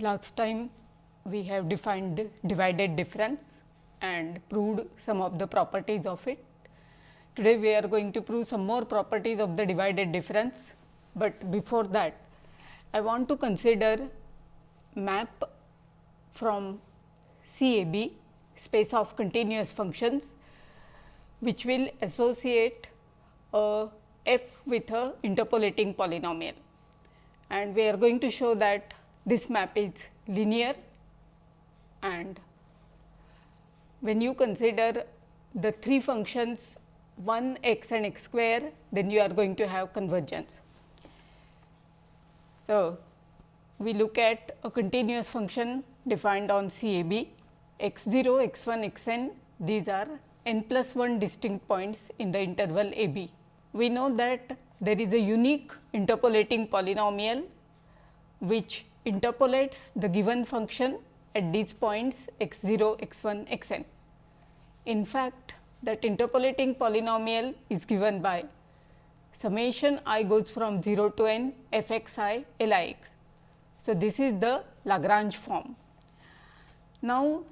Last time we have defined divided difference and proved some of the properties of it. Today we are going to prove some more properties of the divided difference, but before that I want to consider map from CAB space of continuous functions which will associate a f with a interpolating polynomial and we are going to show that this map is linear and when you consider the three functions 1 x and x square then you are going to have convergence. So, we look at a continuous function defined on CAB x 0, x 1, x n these are n plus 1 distinct points in the interval a b. We know that there is a unique interpolating polynomial which interpolates the given function at these points x 0, x 1, x n. In fact, that interpolating polynomial is given by summation i goes from 0 to n f x i l i x. So, this is the Lagrange form. Now,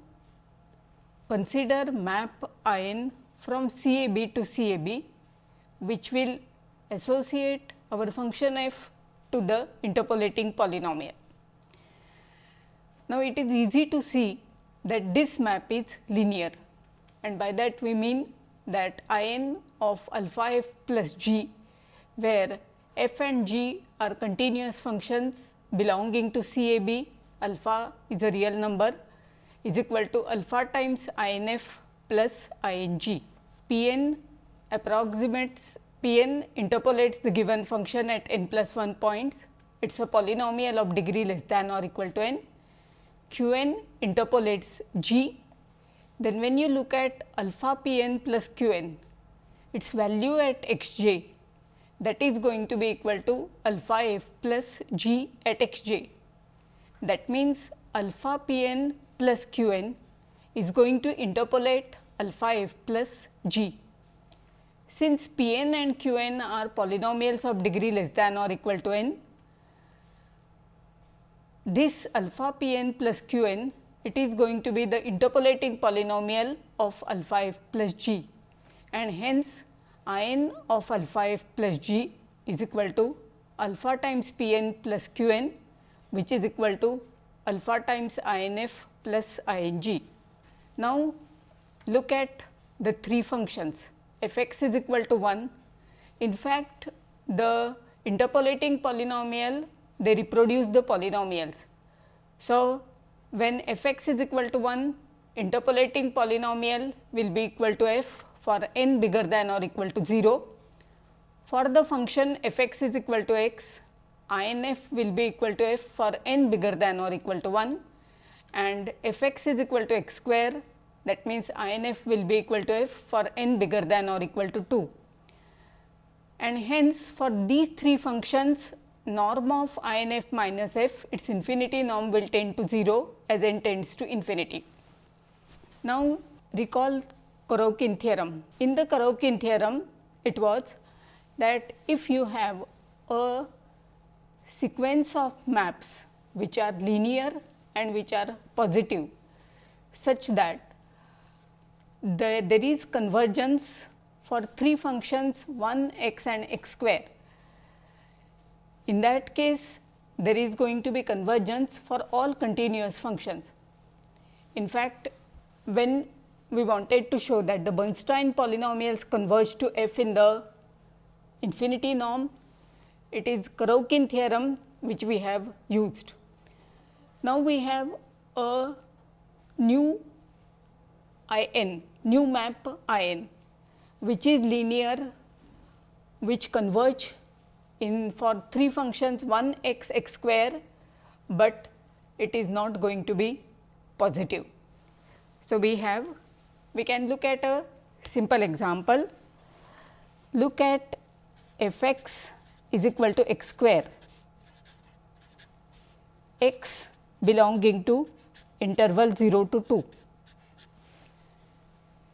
consider map i n from C A B to C A B, which will associate our function f to the interpolating polynomial. Now, it is easy to see that this map is linear and by that we mean that I n of alpha f plus g, where f and g are continuous functions belonging to C A B, alpha is a real number is equal to alpha times I n f plus I n g. P n approximates P n interpolates the given function at n plus 1 points. It is a polynomial of degree less than or equal to n. Q n interpolates g. Then when you look at alpha P n plus Q n, its value at x j that is going to be equal to alpha f plus g at x j. That means, alpha P n plus Q n is going to interpolate alpha f plus g. Since P n and Q n are polynomials of degree less than or equal to n, this alpha P n plus Q n it is going to be the interpolating polynomial of alpha f plus g and hence I n of alpha f plus g is equal to alpha times P n plus Q n which is equal to alpha times I n f plus I n g. Now, look at the three functions f x is equal to 1. In fact, the interpolating polynomial they reproduce the polynomials. So, when f x is equal to 1 interpolating polynomial will be equal to f for n bigger than or equal to 0. For the function f x is equal to x I n f will be equal to f for n bigger than or equal to 1 and f x is equal to x square that means, I n f will be equal to f for n bigger than or equal to 2. And hence, for these three functions norm of I n f minus f its infinity norm will tend to 0 as n tends to infinity. Now, recall Korovkin theorem. In the Korovkin theorem, it was that if you have a sequence of maps which are linear and which are positive, such that the, there is convergence for three functions 1 x and x square. In that case, there is going to be convergence for all continuous functions. In fact, when we wanted to show that the Bernstein polynomials converge to f in the infinity norm, it is Korovkin theorem which we have used. Now, we have a new I n new map I n which is linear which converge in for three functions 1 x x square, but it is not going to be positive. So, we have we can look at a simple example. Look at f x is equal to x square, x belonging to interval 0 to 2.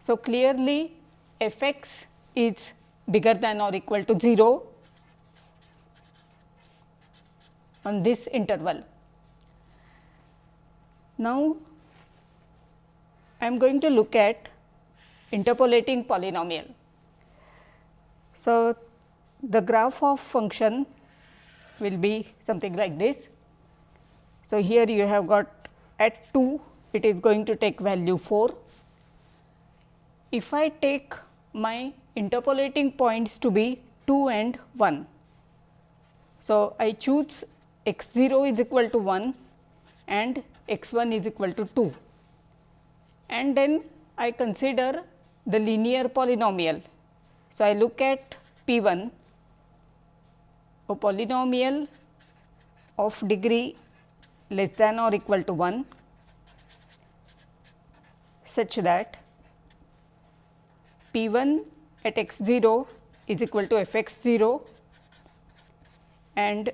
So, clearly f x is bigger than or equal to 0 on this interval. Now, I am going to look at interpolating polynomial. So, the graph of function will be something like this. So, here you have got at 2 it is going to take value 4. If I take my interpolating points to be 2 and 1. So, I choose x 0 is equal to 1 and x 1 is equal to 2 and then I consider the linear polynomial. So, I look at P 1 a polynomial of degree less than or equal to 1 such that P 1 at x 0 is equal to f x 0 and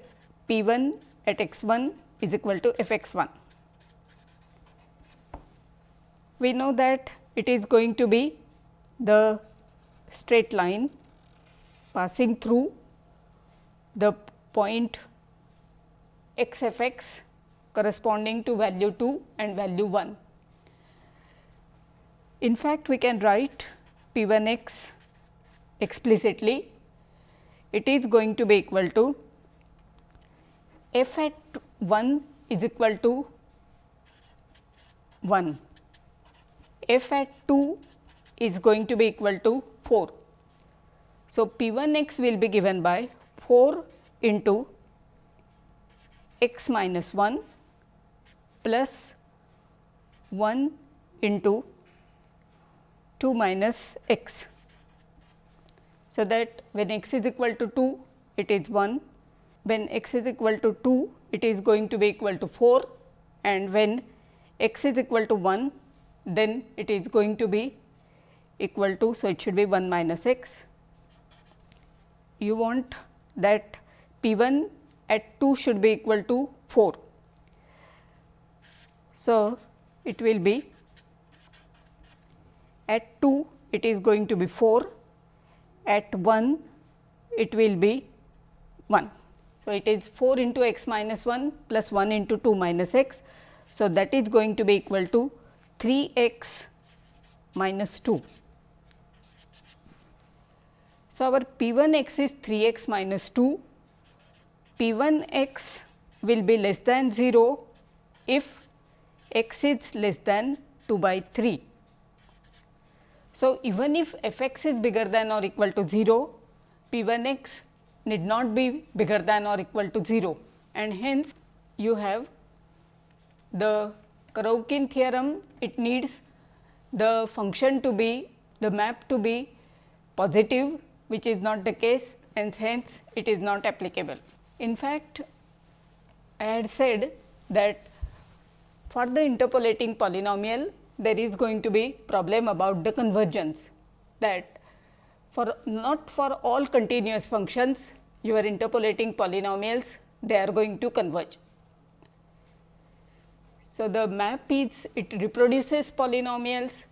P 1 at x 1 is equal to f x 1. We know that it is going to be the straight line passing through the point x f x corresponding to value 2 and value 1. In fact, we can write p 1 x explicitly. It is going to be equal to f at 1 is equal to 1, f at 2 is going to be equal to 4. So, P 1 x will be given by 4 into x minus 1 plus 1 into 2 minus x. So, that when x is equal to 2 it is 1 when x is equal to 2 it is going to be equal to 4 and when x is equal to 1 then it is going to be equal to. So, it should be 1 minus x. You want that P 1 at 2 should be equal to 4. So, it will be at 2 it is going to be 4, at 1 it will be 1. So, it is 4 into x minus 1 plus 1 into 2 minus x. So, that is going to be equal to 3 x minus 2. So, our p 1 x is 3 x minus 2, p 1 x will be less than 0 if x is less than 2 by 3. So, even if f x is bigger than or equal to 0, p 1 x need not be bigger than or equal to 0 and hence you have the Korovkin theorem it needs the function to be the map to be positive which is not the case and hence it is not applicable. In fact, I had said that for the interpolating polynomial there is going to be problem about the convergence that for not for all continuous functions you are interpolating polynomials they are going to converge. So, the map is it reproduces polynomials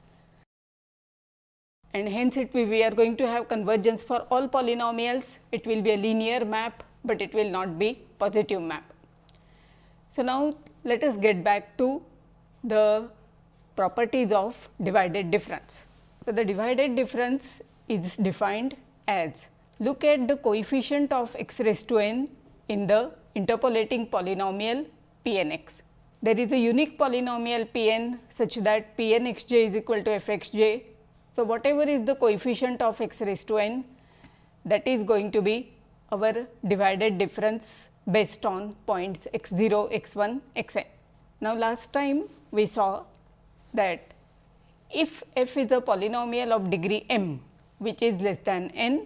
and hence it we are going to have convergence for all polynomials it will be a linear map, but it will not be positive map. So, now let us get back to the properties of divided difference. So, the divided difference is defined as look at the coefficient of x raised to n in the interpolating polynomial p n x. There is a unique polynomial p n such that p n x j is equal to f x j. So, whatever is the coefficient of x raised to n that is going to be our divided difference based on points x 0, x 1, x n. Now, last time we saw that if f is a polynomial of degree m which is less than n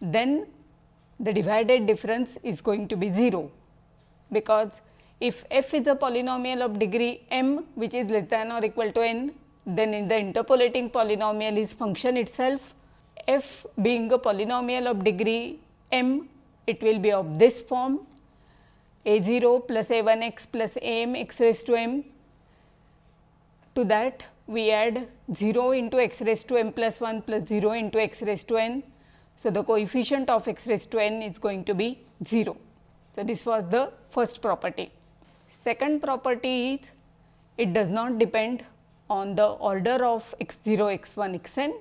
then the divided difference is going to be 0, because if f is a polynomial of degree m which is less than or equal to n, then in the interpolating polynomial is function itself. F being a polynomial of degree m it will be of this form. A 0 plus a 1 x plus a m x raised to m. To that we add 0 into x raised to m plus 1 plus 0 into x raised to n so, the coefficient of x raised to n is going to be 0. So, this was the first property. Second property is it does not depend on the order of x 0, x 1, x n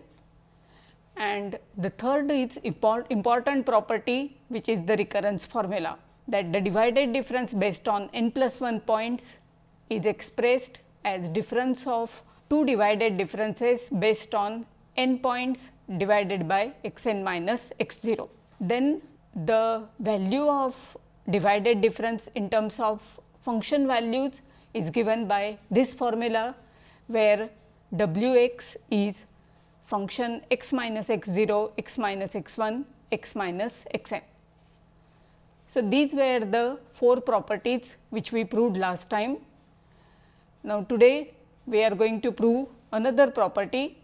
and the third is import, important property which is the recurrence formula that the divided difference based on n plus 1 points is expressed as difference of two divided differences based on n points divided by x n minus x 0. Then the value of divided difference in terms of function values is given by this formula where w x is function x minus x 0, x minus x 1, x minus x n. So, these were the four properties which we proved last time. Now, today we are going to prove another property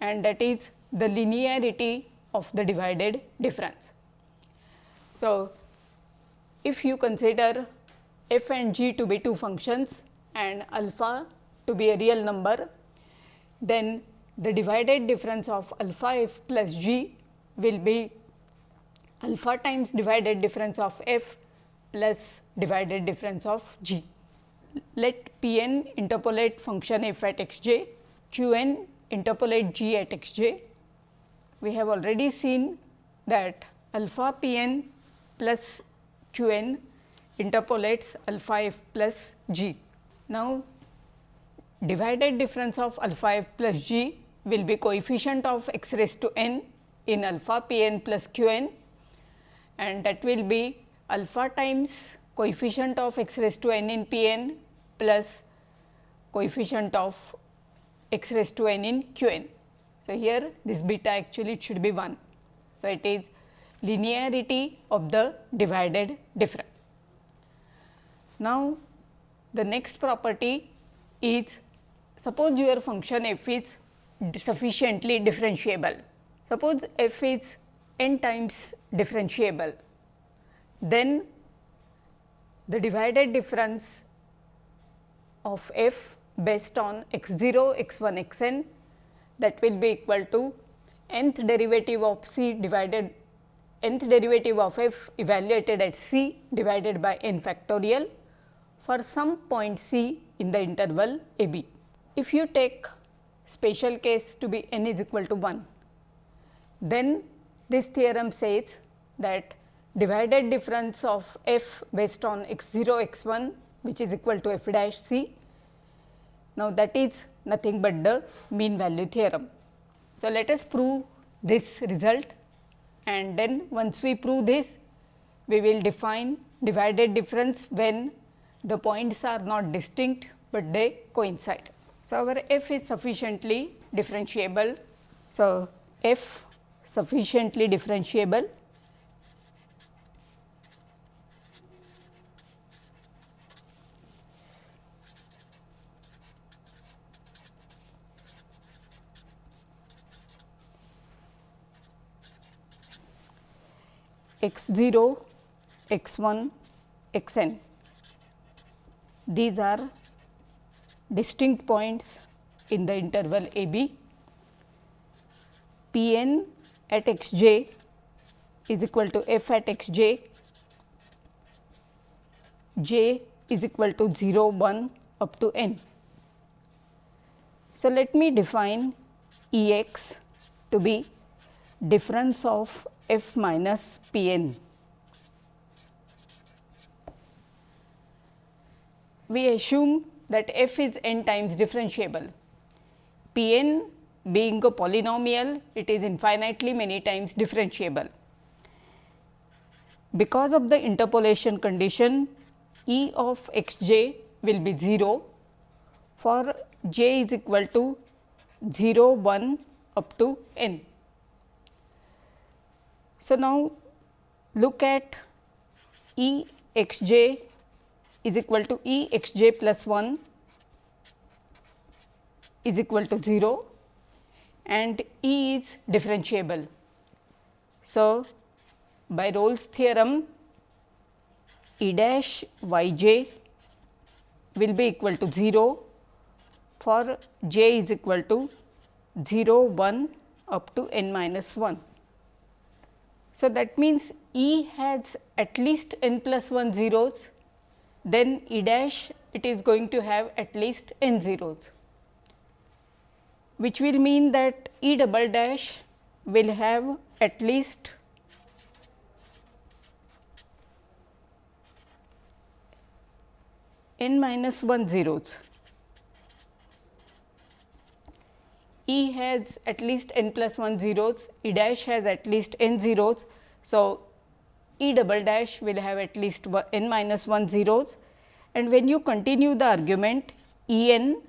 and that is the linearity of the divided difference. So, if you consider f and g to be two functions and alpha to be a real number, then the divided difference of alpha f plus g will be alpha times divided difference of f plus divided difference of g. Let p n interpolate function f at x j, q n interpolate g at x j. We have already seen that alpha p n plus q n interpolates alpha f plus g. Now, divided difference of alpha f plus g will be coefficient of x raised to n in alpha p n plus q n and that will be alpha times coefficient of x raised to n in p n plus coefficient of x raised to n in q n. So, here this beta actually it should be 1. So, it is linearity of the divided difference. Now, the next property is suppose your function f is sufficiently differentiable. Suppose f is n times differentiable, then the divided difference of f based on x 0, x 1, x n that will be equal to nth derivative of c divided nth derivative of f evaluated at c divided by n factorial for some point c in the interval a b. If you take special case to be n is equal to 1. Then this theorem says that divided difference of f based on x 0 x 1 which is equal to f dash c. Now, that is nothing but the mean value theorem. So, let us prove this result and then once we prove this we will define divided difference when the points are not distinct, but they coincide. So, our f is sufficiently differentiable. So, f sufficiently differentiable x 0, x 1, x n. These are distinct points in the interval a b. P n at x j is equal to f at x j, j is equal to 0 1 up to n. So, let me define E x to be difference of f minus p n. We assume that f is n times differentiable. P n being a polynomial, it is infinitely many times differentiable. Because of the interpolation condition, E of x j will be 0 for j is equal to 0 1 up to n. So, now look at E x j is equal to E x j plus 1 is equal to 0 and E is differentiable. So, by Rolle's theorem E dash y j will be equal to 0 for j is equal to 0 1 up to n minus 1. So, that means E has at least n plus 1 zeros then E dash it is going to have at least n zeros, which will mean that E double dash will have at least n minus 1 zeros. E has at least n plus 1 zeros, E dash has at least n zeros. So, E double dash will have at least n minus 1 zeros and when you continue the argument E n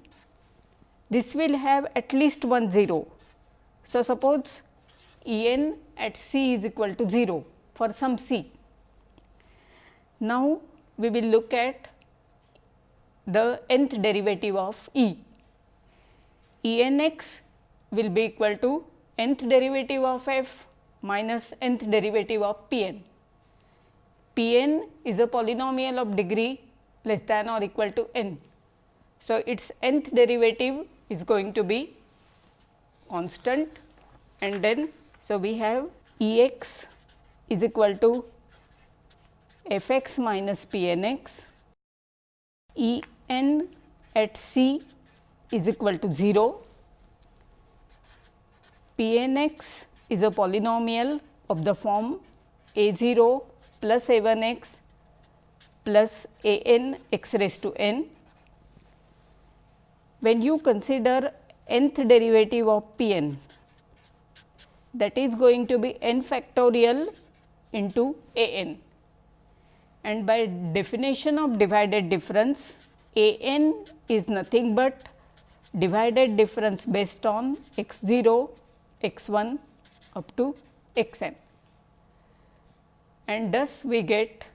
this will have at least 1 zero. So, suppose E n at C is equal to 0 for some C. Now, we will look at the nth derivative of E. E n x will be equal to nth derivative of f minus nth derivative of p n. p n is a polynomial of degree less than or equal to n. So, its nth derivative is going to be constant and then so we have E x is equal to f x minus p n x, E n at c is equal to 0 P n x is a polynomial of the form a 0 plus a 1 x plus a n x raised to n. When you consider nth derivative of P n that is going to be n factorial into a n and by definition of divided difference a n is nothing but divided difference based on x 0 x 1 up to x n and thus we get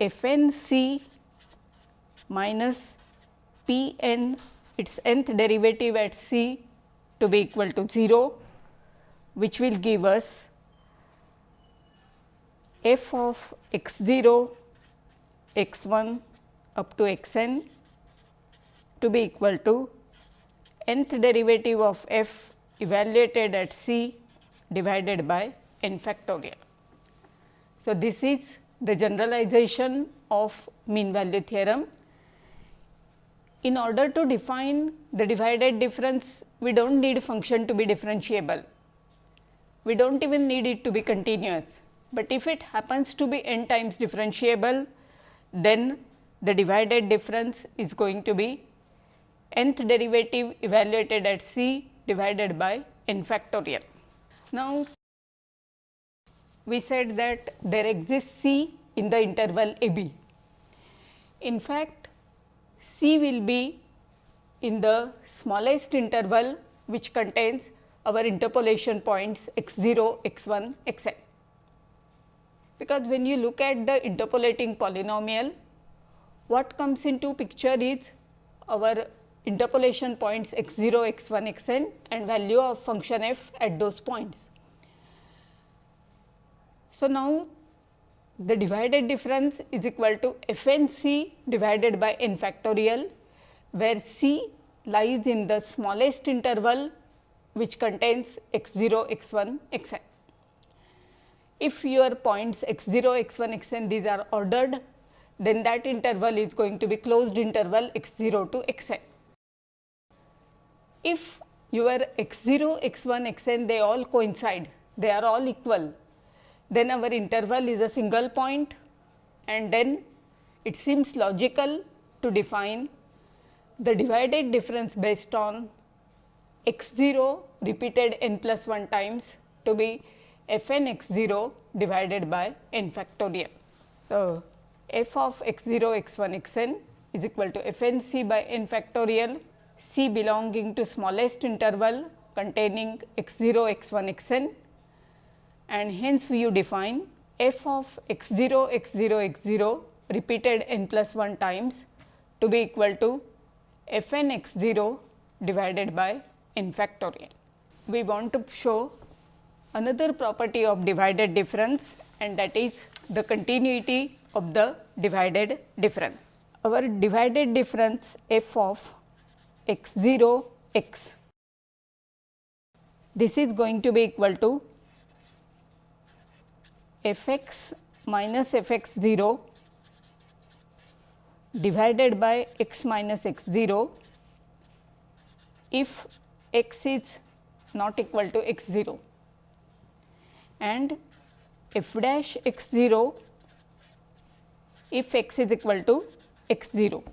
f n c minus p n its nth derivative at c to be equal to 0, which will give us f of x 0 x 1 up to x n to be equal to nth derivative of f evaluated at c divided by n factorial. So, this is the generalization of mean value theorem. In order to define the divided difference, we do not need function to be differentiable. We do not even need it to be continuous, but if it happens to be n times differentiable, then the divided difference is going to be nth derivative evaluated at c divided by n factorial. Now, we said that there exists c in the interval a b. In fact, c will be in the smallest interval which contains our interpolation points x 0, x 1, x n. Because when you look at the interpolating polynomial, what comes into picture is our interpolation points x 0, x 1, x n and value of function f at those points. So, now the divided difference is equal to f n c divided by n factorial, where c lies in the smallest interval which contains x 0, x 1, x n. If your points x 0, x 1, x n these are ordered, then that interval is going to be closed interval x 0 to x n if your x 0, x 1, x n they all coincide, they are all equal, then our interval is a single point and then it seems logical to define the divided difference based on x 0 repeated n plus 1 times to be f n x 0 divided by n factorial. So, f of x 0 x 1 x n is equal to f n c by n factorial C belonging to smallest interval containing x 0 x 1 x n and hence you define f of x 0 x 0 x 0 repeated n plus 1 times to be equal to f n x 0 divided by n factorial. We want to show another property of divided difference and that is the continuity of the divided difference. Our divided difference f of x 0 x. This is going to be equal to f x minus f x 0 divided by x minus x 0 if x is not equal to x 0 and f dash x 0 if x is equal to x 0.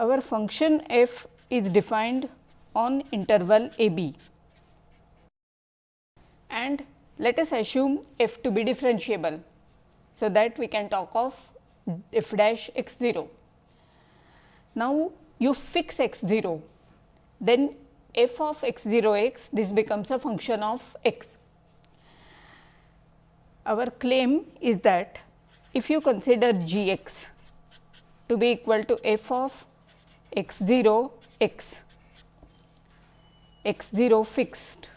Our function f is defined on interval a b and let us assume f to be differentiable. So, that we can talk of f dash x 0. Now, you fix x 0, then f of x 0 x this becomes a function of x. Our claim is that if you consider g x to be equal to f of x 0 x, x 0 fixed,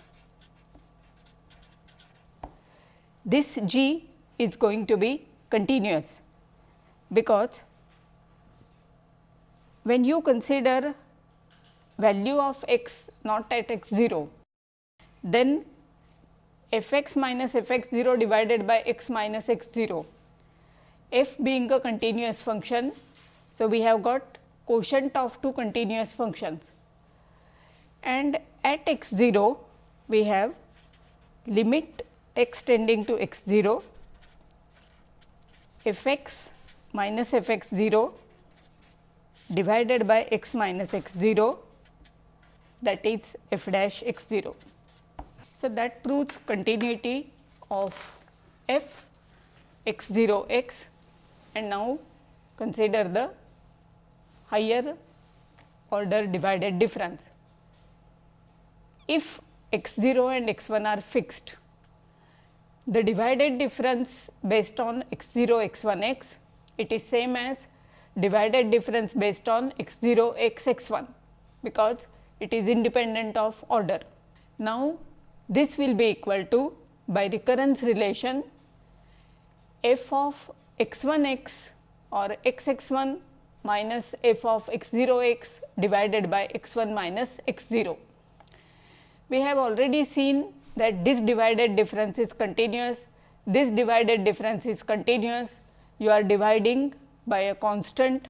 this g is going to be continuous because when you consider value of x not at x 0, then f x minus f x 0 divided by x minus x 0, f being a continuous function. So, we have got quotient of two continuous functions and at x 0 we have limit x tending to x 0 f x minus f x 0 divided by x minus x 0 that is f dash x 0. So, that proves continuity of f x 0 x and now consider the higher order divided difference. If x 0 and x 1 are fixed, the divided difference based on x 0 x 1 x it is same as divided difference based on x 0 x x 1 because it is independent of order. Now, this will be equal to by recurrence relation f of x 1 x or x x 1 minus f of x 0 x divided by x 1 minus x 0. We have already seen that this divided difference is continuous, this divided difference is continuous, you are dividing by a constant.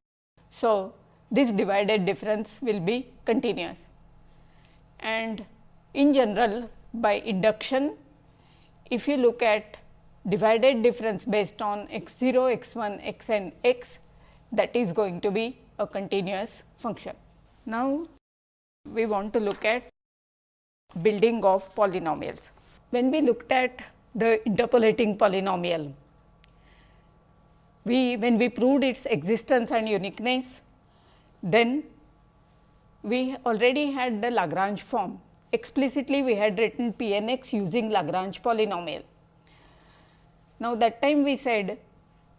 So, this divided difference will be continuous and in general by induction if you look at divided difference based on x 0, x 1, x n, x that is going to be a continuous function. Now, we want to look at building of polynomials. When we looked at the interpolating polynomial, we when we proved its existence and uniqueness, then we already had the Lagrange form. Explicitly, we had written p n x using Lagrange polynomial. Now, that time we said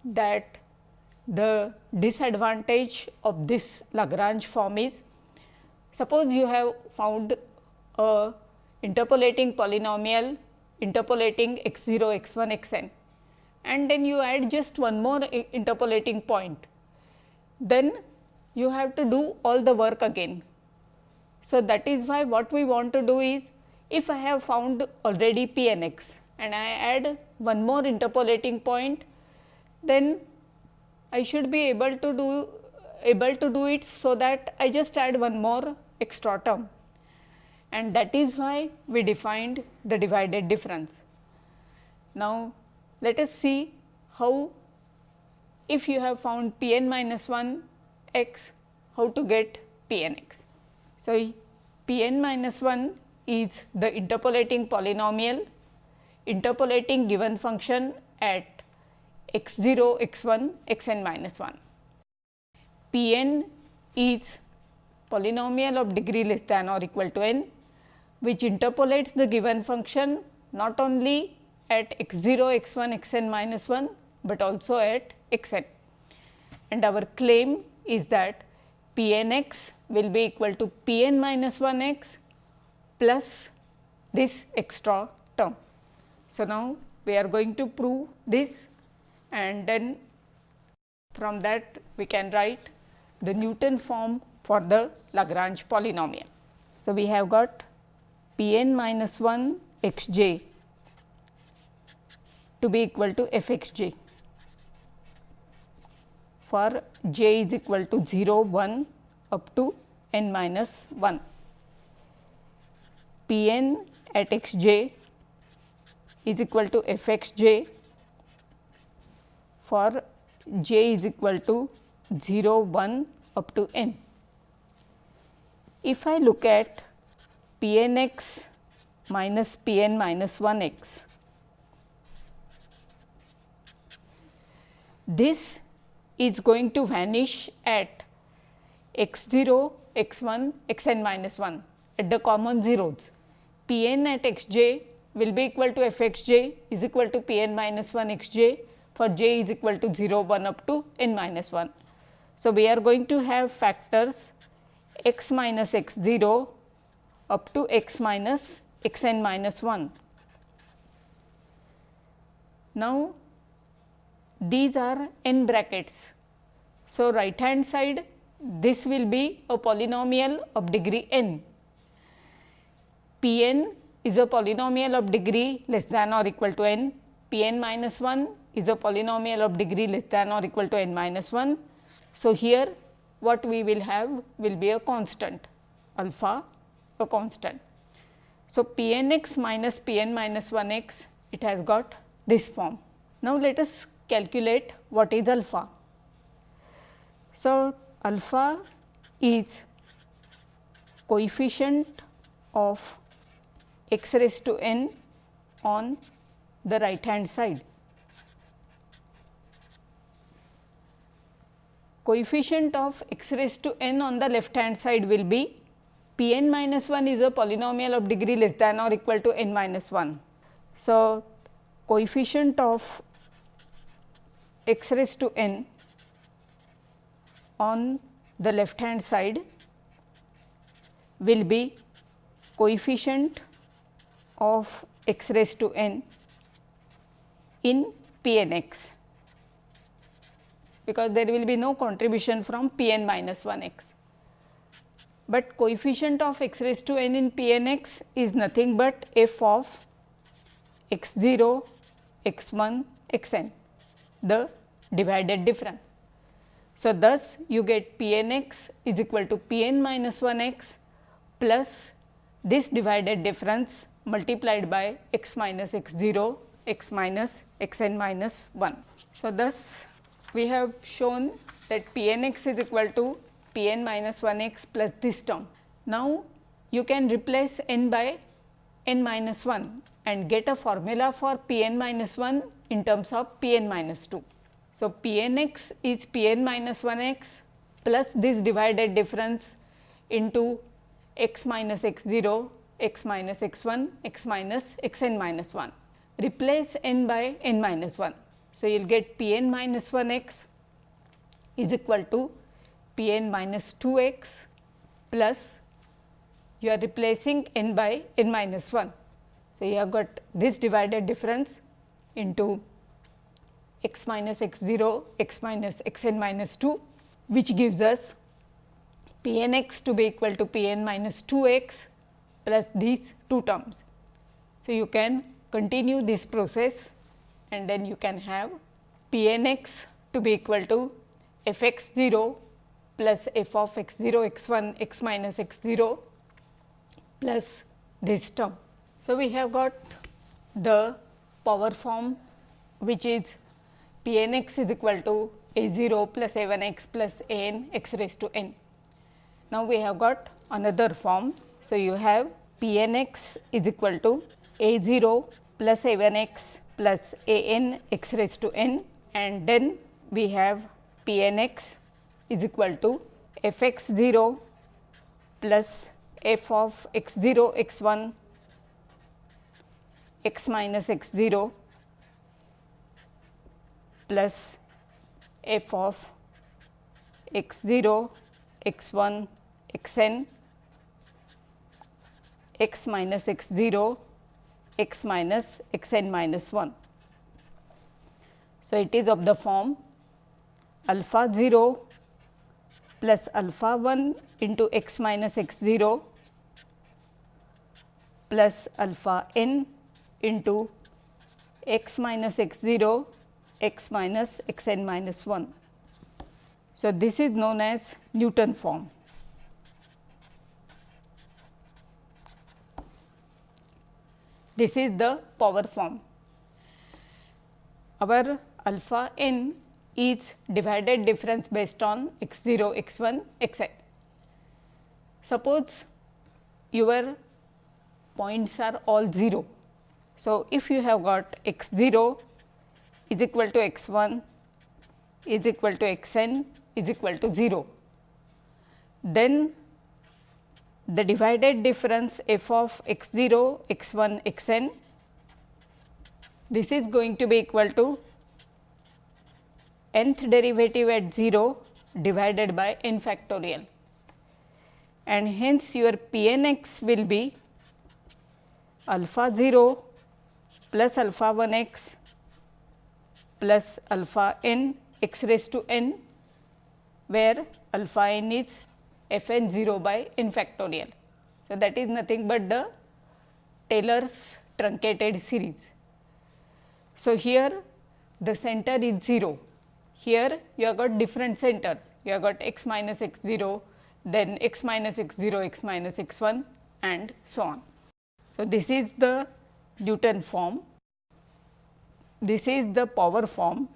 that the disadvantage of this Lagrange form is suppose you have found a interpolating polynomial interpolating x 0 x 1 x n and then you add just one more interpolating point, then you have to do all the work again. So, that is why what we want to do is if I have found already p n x and I add one more interpolating point, then I should be able to do able to do it so that I just add one more extra term and that is why we defined the divided difference. Now, let us see how if you have found p n minus 1 x, how to get p n x. So, p n minus 1 is the interpolating polynomial interpolating given function at x 0, x 1, x n minus 1. p n is polynomial of degree less than or equal to n, which interpolates the given function not only at x 0, x 1, x n minus 1, but also at x n. And our claim is that p n x will be equal to p n minus 1 x plus this extra term. So, now we are going to prove this and then from that we can write the Newton form for the Lagrange polynomial. So, we have got p n minus 1 x j to be equal to f x j. for j is equal to 0, 1 up to n minus 1. P n at x j is equal to f x j for j is equal to 0, 1 up to n. If I look at p n x minus p n minus 1 x, this is going to vanish at x 0, x 1, x n minus 1 at the common zeros. P n at x j will be equal to f x j is equal to P n minus 1 x j for j is equal to 0 1 up to n minus 1. So, we are going to have factors x minus x 0 up to x minus x n minus 1. Now, these are n brackets. So, right hand side this will be a polynomial of degree n. P n is a polynomial of degree less than or equal to n, P n minus 1 is a polynomial of degree less than or equal to n minus 1. So, here what we will have will be a constant alpha a constant. So, P n x minus P n minus 1 x it has got this form. Now, let us calculate what is alpha. So, alpha is coefficient of x raised to n on the right hand side. Coefficient of x raised to n on the left hand side will be p n minus 1 is a polynomial of degree less than or equal to n minus 1. So, coefficient of x raised to n on the left hand side will be coefficient of x raised to n in p n x because there will be no contribution from p n minus 1 x. But coefficient of x raised to n in p n x is nothing but f of x 0, x 1, x n the divided difference. So, thus you get P n x is equal to P n minus 1 x plus this divided difference multiplied by x minus x 0 x minus x n minus 1. So, thus we have shown that P n x is equal to P n minus 1 x plus this term. Now, you can replace n by n minus 1 and get a formula for P n minus 1 in terms of P n minus 2. So, P n x is P n minus 1 x plus this divided difference into x minus x 0, x minus x 1, x minus x n minus 1. Replace n by n minus 1. So, you will get P n minus 1 x is equal to P n minus 2 x plus you are replacing n by n minus 1. So, you have got this divided difference into x minus x 0, x minus x n minus 2, which gives us p n x to be equal to p n minus 2 x plus these two terms. So, you can continue this process and then you can have p n x to be equal to f x 0 plus f of x 0 x 1 x minus x 0 plus this term. So, we have got the power form which is p n x is equal to a 0 plus a 1 x plus a n x raised to n. Now, we have got another form. So, you have p n x is equal to a 0 plus a 1 x plus a n x raised to n and then we have p n x is equal to f x 0 plus f of x 0 x 1 x minus x 0 plus f of x 0, x 1, x n, x minus x 0, x minus x n minus 1. So, it is of the form alpha 0 plus alpha 1 into x minus x 0 plus alpha n into x minus x 0 x minus x n minus 1. So, this is known as Newton form. This is the power form. Our alpha n is divided difference based on x 0, x 1, x n. Suppose your points are all 0. So, if you have got x 0 is equal to x 1 is equal to x n is equal to 0, then the divided difference f of x 0, x 1, x n this is going to be equal to nth derivative at 0 divided by n factorial. And hence your p n x will be alpha 0 plus alpha 1 x plus alpha n x raised to n where alpha n is f n 0 by n factorial. So, that is nothing but the Taylor's truncated series. So, here the center is 0, here you have got different centers, you have got x minus x 0, then x minus x 0, x minus x 1 and so on. So, this is the Newton form, this is the power form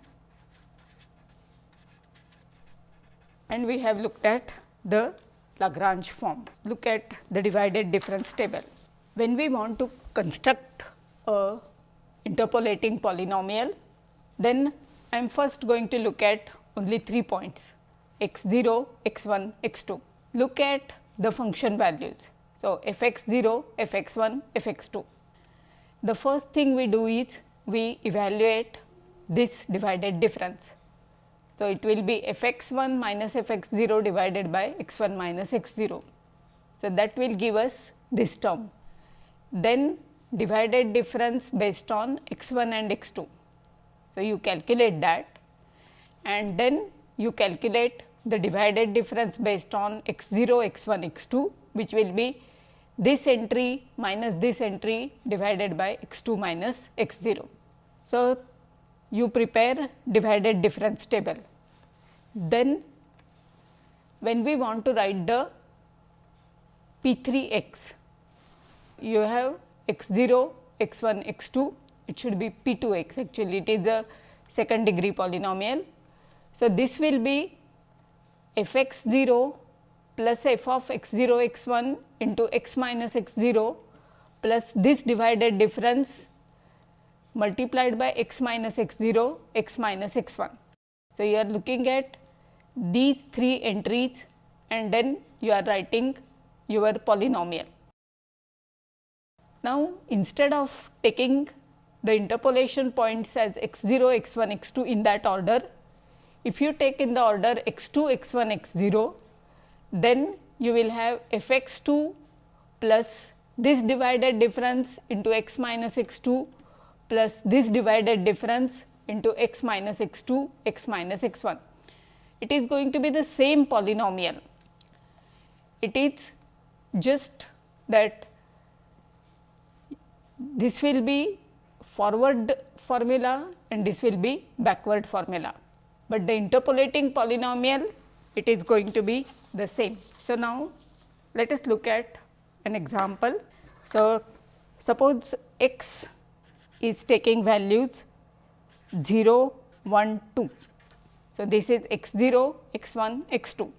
and we have looked at the Lagrange form. Look at the divided difference table. When we want to construct a interpolating polynomial, then I am first going to look at only 3 points x 0, x 1, x 2. Look at the function values. So, f x 0, f x 1, f x 2. The first thing we do is we evaluate this divided difference. So, it will be f x 1 minus f x 0 divided by x 1 minus x 0. So, that will give us this term. Then divided difference based on x 1 and x 2. So, you calculate that and then you calculate the divided difference based on x 0, x 1, x 2 which will be this entry minus this entry divided by x 2 minus x 0. So, you prepare divided difference table. Then when we want to write the P 3 x, you have x 0, x 1, x 2, it should be P 2 x actually it is a second degree polynomial. So, this will be f x 0 plus f of x 0 x 1 into x minus x 0 plus this divided difference multiplied by x minus x 0 x minus x 1. So, you are looking at these three entries and then you are writing your polynomial. Now, instead of taking the interpolation points as x 0, x 1, x 2 in that order, if you take in the order x 2, x 1, x 0, then you will have f x 2 plus this divided difference into x minus x 2 plus this divided difference into x minus x 2 x minus x 1. It is going to be the same polynomial. It is just that this will be forward formula and this will be backward formula, but the interpolating polynomial it is going to be the same. So, now let us look at an example. So, suppose x is taking values 0, 1, 2. So, this is x 0, x 1, x 2.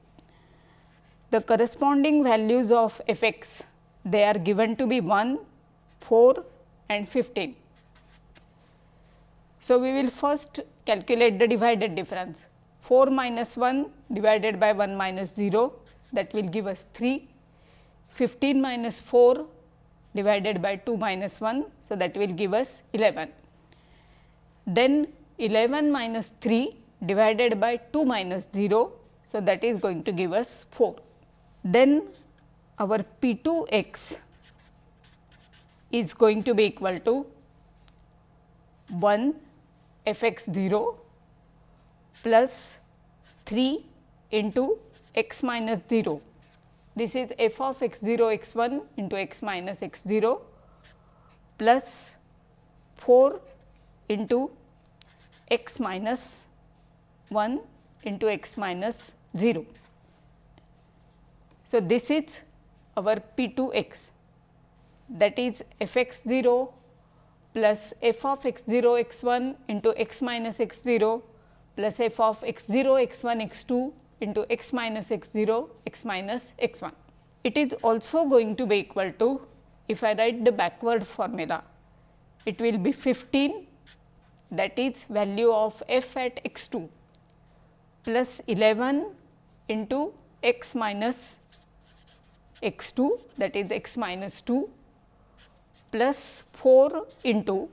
The corresponding values of f x they are given to be 1, 4 and 15. So, we will first calculate the divided difference 4 minus 1 divided by 1 minus 0 that will give us 3, 15 minus 4 divided by 2 minus 1. So, that will give us 11. Then 11 minus 3 divided by 2 minus 0. So, that is going to give us 4. Then our P 2 x is going to be equal to 1 f x 0 plus 3 into x minus 0 this is f of x 0 x 1 into x minus x 0 plus 4 into x minus 1 into x minus 0. So, this is our p 2 x that is f x 0 plus f of x 0 x 1 into x minus x 0 plus f of x 0 x 1 x 2 into x minus x 0 x minus x 1. It is also going to be equal to if I write the backward formula it will be 15 that is value of f at x 2 plus 11 into x minus x 2 that is x minus 2 plus 4 into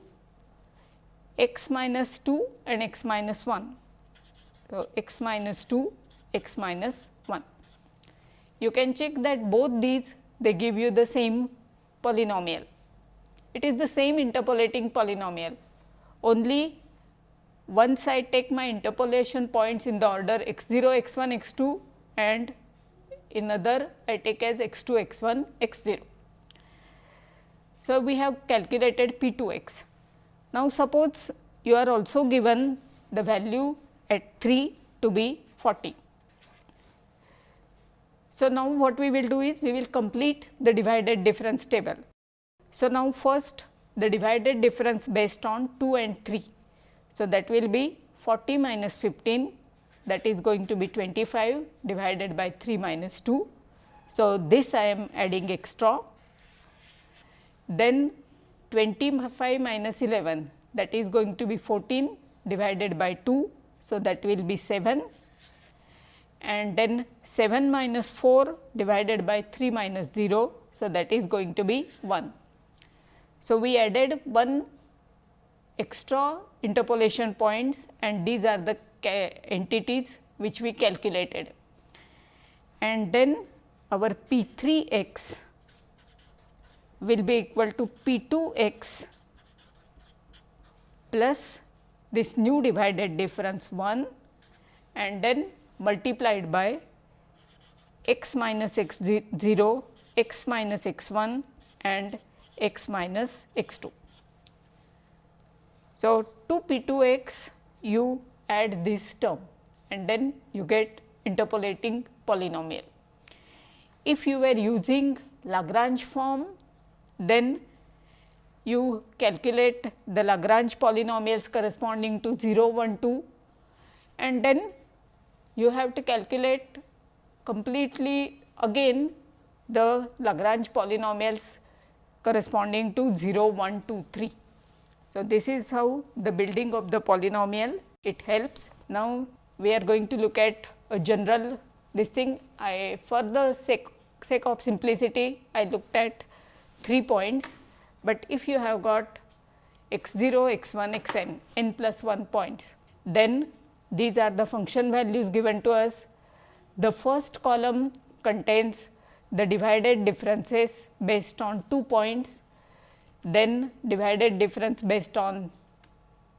x minus 2 and x minus 1. So, x minus 2 x minus 1. You can check that both these they give you the same polynomial. It is the same interpolating polynomial only once I take my interpolation points in the order x 0, x 1, x 2 and in other I take as x 2, x 1, x 0. So, we have calculated P 2 x. Now, suppose you are also given the value at 3 to be 40. So, now what we will do is we will complete the divided difference table. So, now first the divided difference based on 2 and 3. So, that will be 40 minus 15 that is going to be 25 divided by 3 minus 2. So, this I am adding extra then 25 minus 11 that is going to be 14 divided by 2. So, that will be 7 and then 7 minus 4 divided by 3 minus 0. So, that is going to be 1. So, we added one extra interpolation points and these are the entities which we calculated. And then our P 3 x will be equal to P 2 x plus this new divided difference 1 and then multiplied by x minus x 0, x minus x 1 and x minus x 2. So, 2 p 2 x you add this term and then you get interpolating polynomial. If you were using Lagrange form then you calculate the Lagrange polynomials corresponding to 0, 1, 2 and then you have to calculate completely again the Lagrange polynomials corresponding to 0, 1, 2, 3. So, this is how the building of the polynomial it helps. Now, we are going to look at a general this thing I for the sake, sake of simplicity I looked at 3 points, but if you have got x 0, x 1, x n, n plus 1 points, then these are the function values given to us. The first column contains the divided differences based on 2 points, then divided difference based on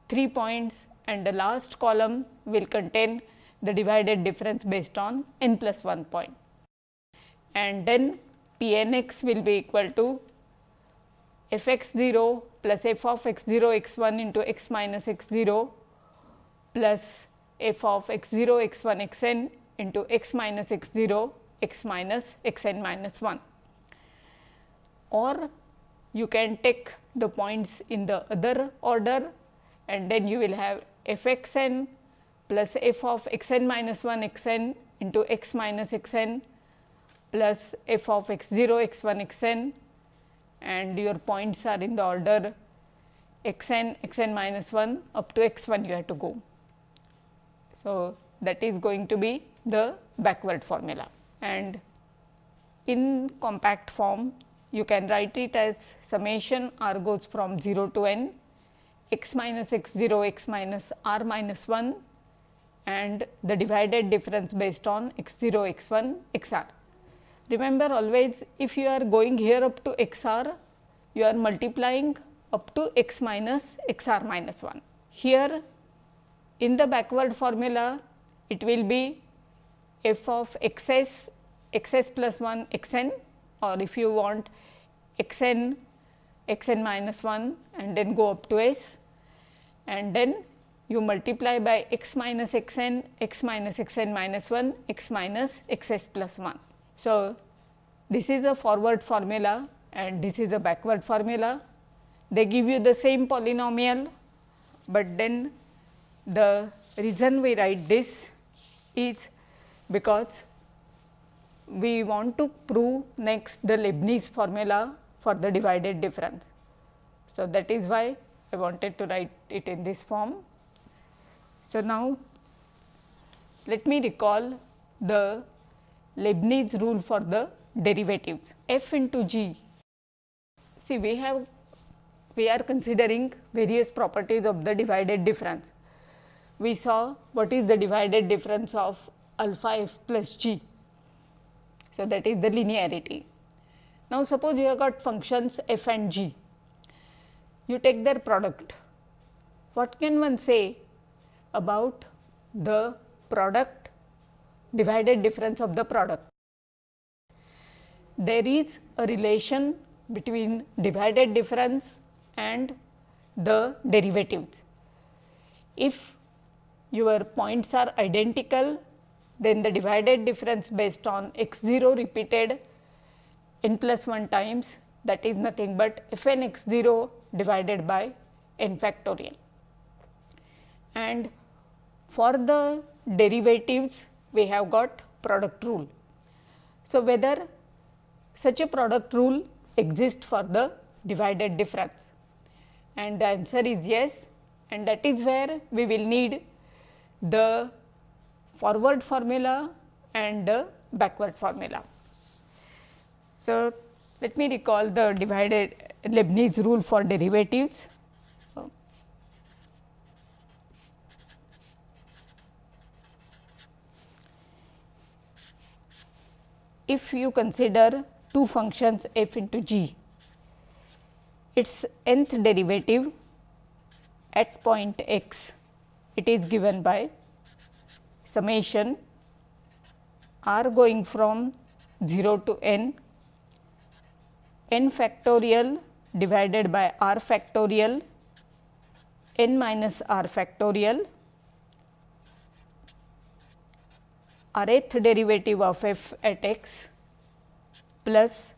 3 points and the last column will contain the divided difference based on n plus 1 point. And then P n x will be equal to f x 0 plus f of x 0 x 1 into x minus x 0 plus f of x 0 x 1 x n into x minus x 0 x minus x n minus 1. Or you can take the points in the other order and then you will have f x n plus f of x n minus 1 x n into x minus x n plus f of x 0 x 1 x n and your points are in the order x n, x n minus 1 up to x 1 you have to go. So, that is going to be the backward formula and in compact form you can write it as summation r goes from 0 to n x minus x 0 x minus r minus 1 and the divided difference based on x 0 x 1 x r. Remember always if you are going here up to x r, you are multiplying up to x minus x r minus 1. Here in the backward formula, it will be f of x s x s plus 1 x n or if you want x n x n minus 1 and then go up to s and then you multiply by x minus x n, x minus x n minus 1, x minus x s plus 1. So, this is a forward formula and this is a backward formula. They give you the same polynomial, but then the reason we write this is because we want to prove next the Leibniz formula for the divided difference. So, that is why I wanted to write it in this form. So, now let me recall the Leibniz rule for the derivatives f into g. See we have we are considering various properties of the divided difference. We saw what is the divided difference of alpha f plus g. So, that is the linearity. Now, suppose you have got functions f and g, you take their product. What can one say about the product divided difference of the product? There is a relation between divided difference and the derivatives. If your points are identical, then the divided difference based on x 0 repeated n plus 1 times that is nothing but f n x 0 divided by n factorial. And for the derivatives we have got product rule. So, whether such a product rule exists for the divided difference and the answer is yes and that is where we will need the forward formula and the backward formula. So, let me recall the divided Leibniz rule for derivatives. If you consider two functions f into g, its nth derivative at point x, it is given by summation r going from 0 to n n factorial divided by r factorial n minus r factorial rth derivative of f at x plus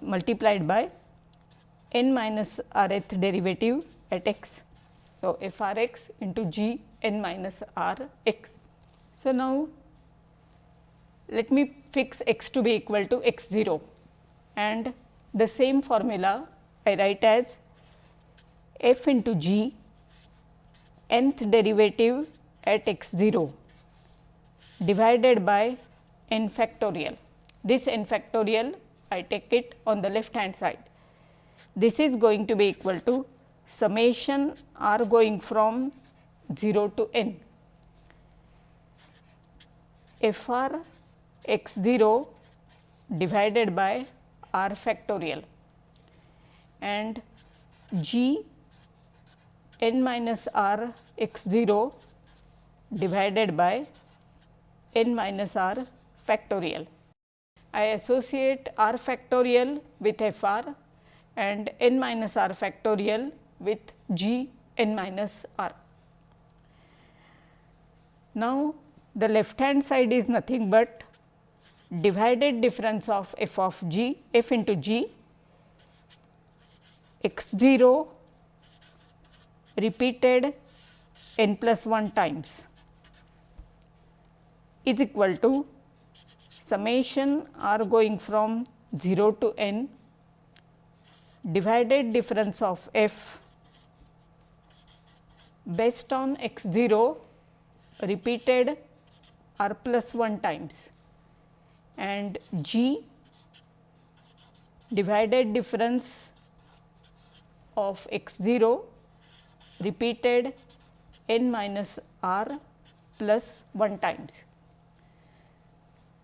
multiplied by n minus rth derivative at x. So, f r x into g n minus r x. So, now let me fix x to be equal to x 0 and the same formula I write as f into g nth derivative at x 0 divided by n factorial. This n factorial I take it on the left hand side. This is going to be equal to summation r going from 0 to n f r x 0 divided by r factorial and g n minus r x 0 divided by n minus r factorial. I associate r factorial with f r and n minus r factorial with g n minus r. Now, the left hand side is nothing but divided difference of f of g f into g x 0 repeated n plus 1 times is equal to summation r going from 0 to n divided difference of f based on x 0 repeated r plus 1 times and G divided difference of x 0 repeated n minus r plus 1 times.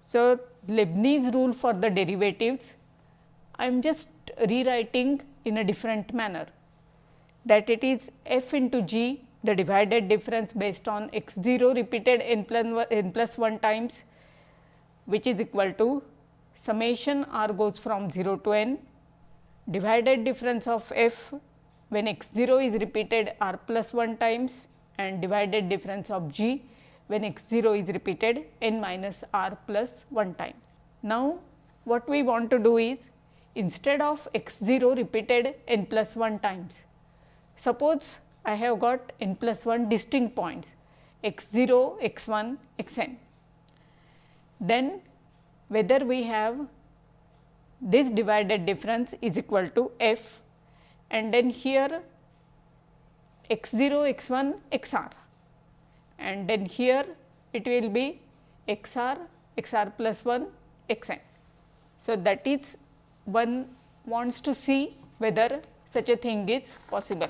So, Leibniz rule for the derivatives I am just rewriting in a different manner that it is f into g the divided difference based on x 0 repeated n plus, n plus 1 times which is equal to summation r goes from 0 to n divided difference of f when x 0 is repeated r plus 1 times and divided difference of g when x 0 is repeated n minus r plus 1 time. Now, what we want to do is instead of x 0 repeated n plus 1 times, suppose I have got n plus 1 distinct points x 0, x 1, x n. Then whether we have this divided difference is equal to f and then here x 0 x 1 x r and then here it will be x r x r plus 1 x n. So, that is one wants to see whether such a thing is possible.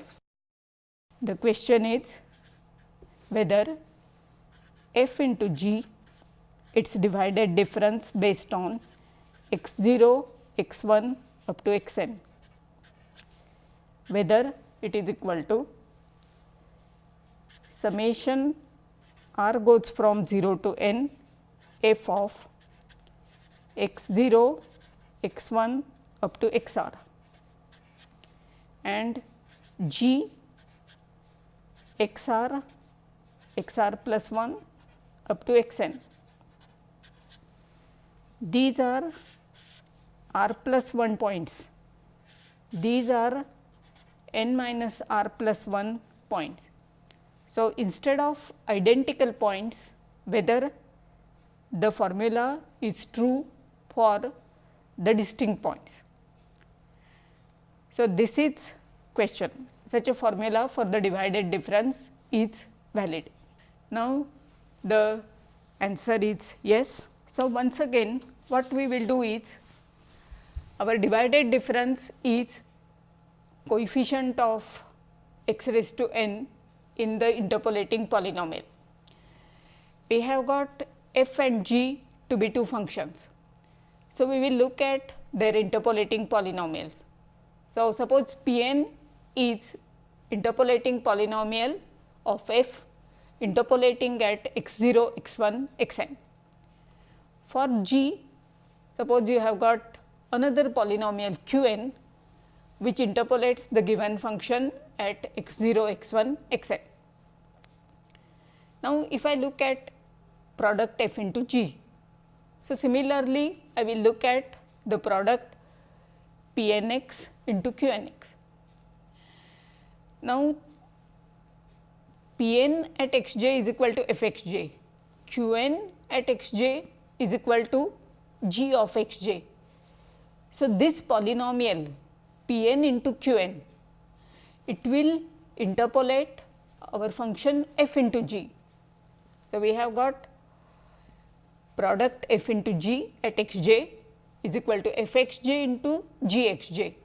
The question is whether f into g its divided difference based on x 0, x 1 up to x n, whether it is equal to summation r goes from 0 to n f of x 0, x 1 up to x r. And g x r x r plus 1 up to x n. These are r plus 1 points. These are n minus r plus 1 points. So, instead of identical points whether the formula is true for the distinct points. So, this is question such a formula for the divided difference is valid. Now, the answer is yes. So, once again what we will do is our divided difference is coefficient of x raised to n in the interpolating polynomial. We have got f and g to be two functions. So, we will look at their interpolating polynomials. So, suppose P n is interpolating polynomial of f interpolating at x 0, x 1, x n. For g, suppose you have got another polynomial q n which interpolates the given function at x 0, x 1, x n. Now, if I look at product f into g. So, similarly, I will look at the product p n x into q n x. Now, p n at x j is equal to f x j, q n at x j is equal to g of x j. So, this polynomial p n into q n it will interpolate our function f into g. So, we have got product f into g at x j is equal to f x j into g x j,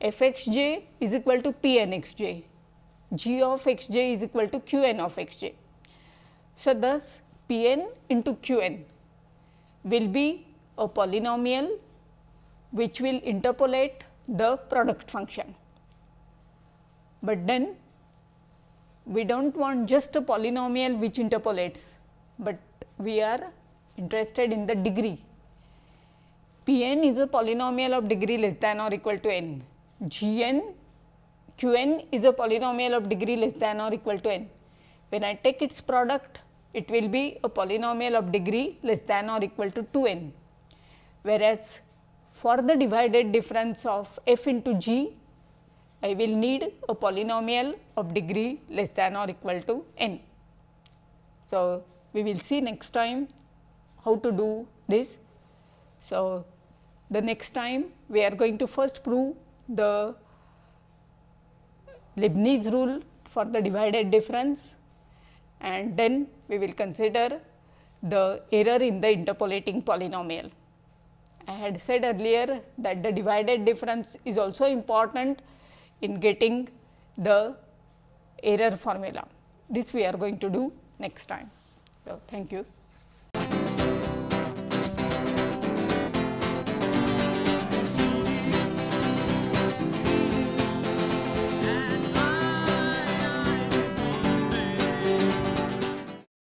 f x j is equal to p n x j, g of x j is equal to q n of x j. So, thus p n into q n will be a polynomial which will interpolate the product function but then we do not want just a polynomial which interpolates, but we are interested in the degree. P n is a polynomial of degree less than or equal to n, G n Q n is a polynomial of degree less than or equal to n. When I take its product, it will be a polynomial of degree less than or equal to 2 n, whereas for the divided difference of f into g, I will need a polynomial of degree less than or equal to n. So, we will see next time how to do this. So, the next time we are going to first prove the Leibniz rule for the divided difference and then we will consider the error in the interpolating polynomial. I had said earlier that the divided difference is also important in getting the error formula. This we are going to do next time. So, thank you.